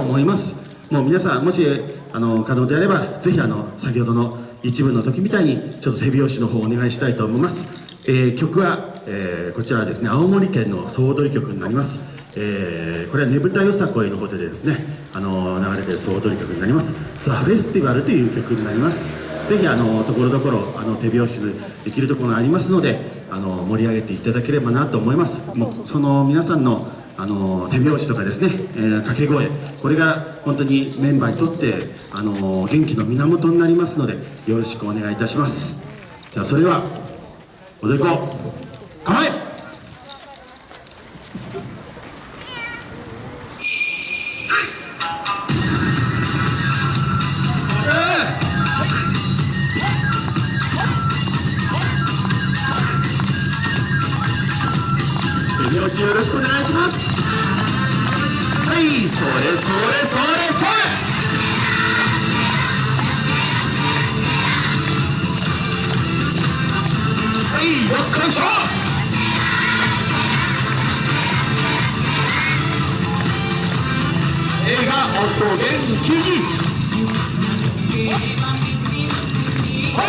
思います。もう皆さんもしあの可能であればぜひあの先ほどの一部の時みたいにちょっと手拍子の方お願いしたいと思います、えー、曲は、えー、こちらはですね青森県の総踊り曲になります。えー、これはねぶたよさこいの方でですね、あの流れてる総踊り曲になります「ザ・フェスティバル」という曲になります。ぜひあのところどころあの手拍子できるところがありますのであの盛り上げていただければなと思います。もうその皆さんのあの手拍子とかですね、えー、掛け声これが本当にメンバーにとってあの元気の源になりますのでよろしくお願いいたします。じゃあそれでは踊り子構え!よろしくお願いします。それそれそれそれ映画音元気にはい、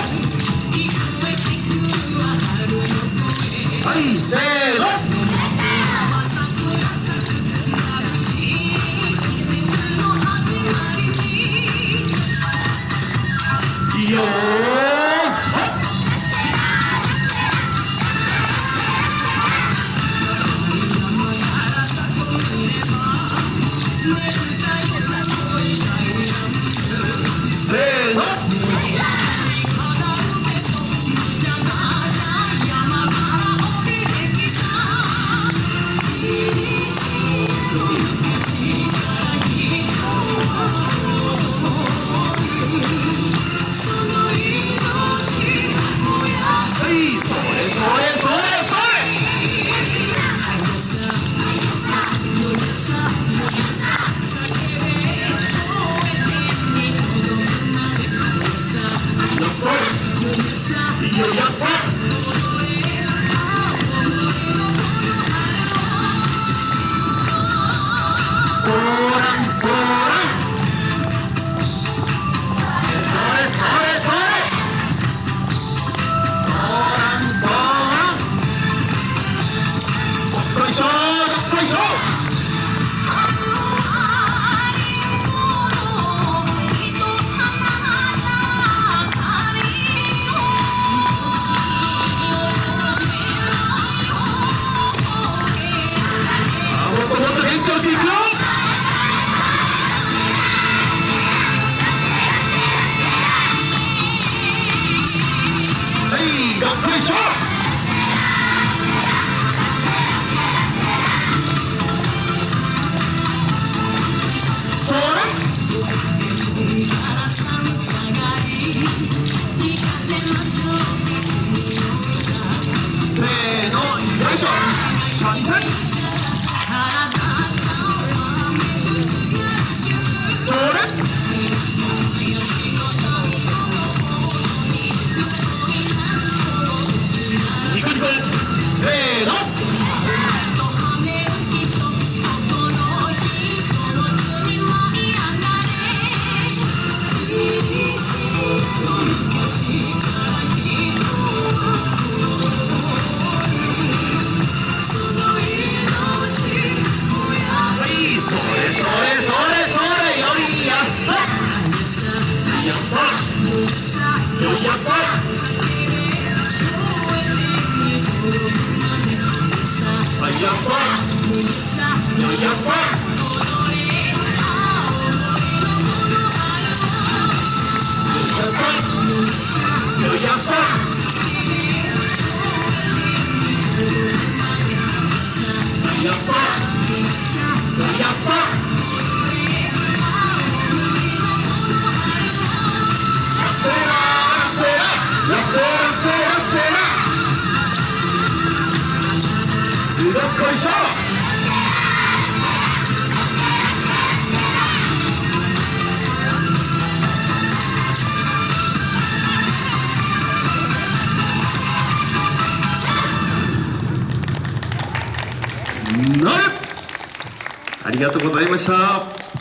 Where 退休なる。ありがとうございました。